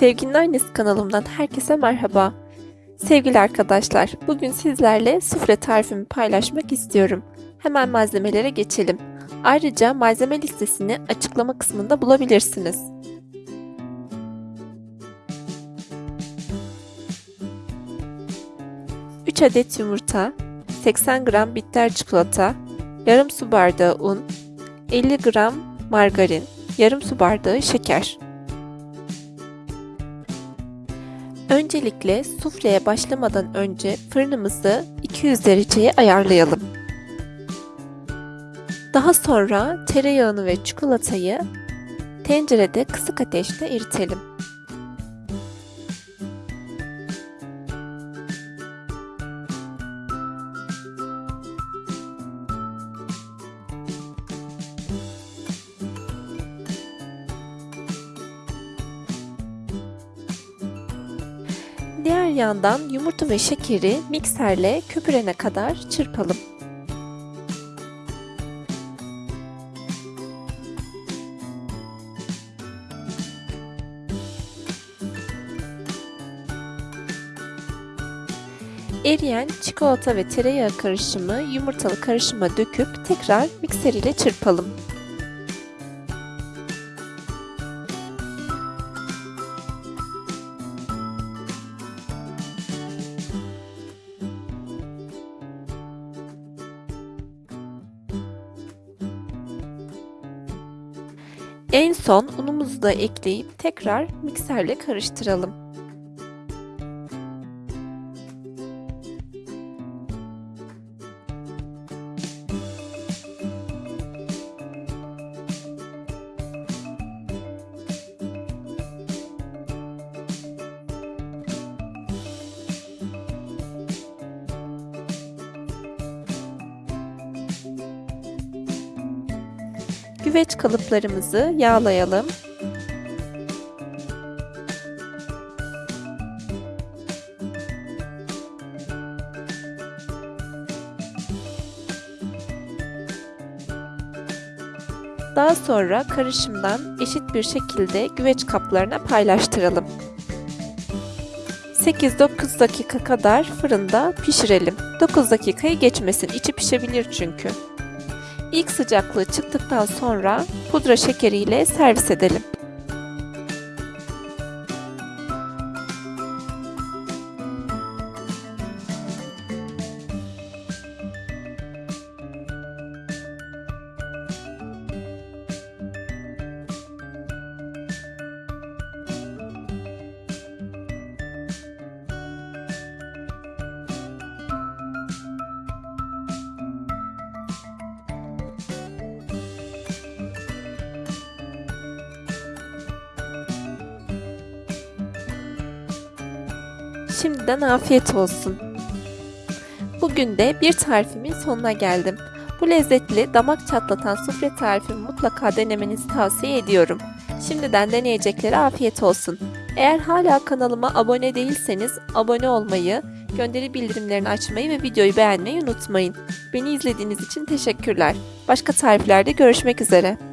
Sevginin Annesi kanalımdan herkese merhaba. Sevgili arkadaşlar, bugün sizlerle sufle tarifimi paylaşmak istiyorum. Hemen malzemelere geçelim. Ayrıca malzeme listesini açıklama kısmında bulabilirsiniz. Üç adet yumurta, 80 gram bitter çikolata, yarım su bardağı un, 50 gram margarin, yarım su bardağı şeker. Öncelikle sufleye başlamadan önce fırınımızı 200 dereceye ayarlayalım. Daha sonra tereyağını ve çikolatayı tencerede kısık ateşte eritelim. Diğer yandan yumurta ve şekeri mikserle köpürene kadar çırpalım. Eriyen çikolata ve tereyağı karışımı yumurtalı karışıma döküp tekrar mikser ile çırpalım. En son unumuzu da ekleyip tekrar mikserle karıştıralım. Güveç kalıplarımızı yağlayalım. Daha sonra karışımdan eşit bir şekilde güveç kaplarına paylaştıralım. 8-9 dakika kadar fırında pişirelim. 9 dakikayı geçmesin, içi pişebilir çünkü. İlk sıcaklığı çıktıktan sonra pudra şekeriyle servis edelim. Şimdiden afiyet olsun. Bugün de bir tarifimin sonuna geldim. Bu lezzetli, damak çatlatan sufle tarifimi mutlaka denemenizi tavsiye ediyorum. Şimdiden deneyeceklere afiyet olsun. Eğer hala kanalıma abone değilseniz abone olmayı, gönderi bildirimlerini açmayı ve videoyu beğenmeyi unutmayın. Beni izlediğiniz için teşekkürler. Başka tariflerde görüşmek üzere.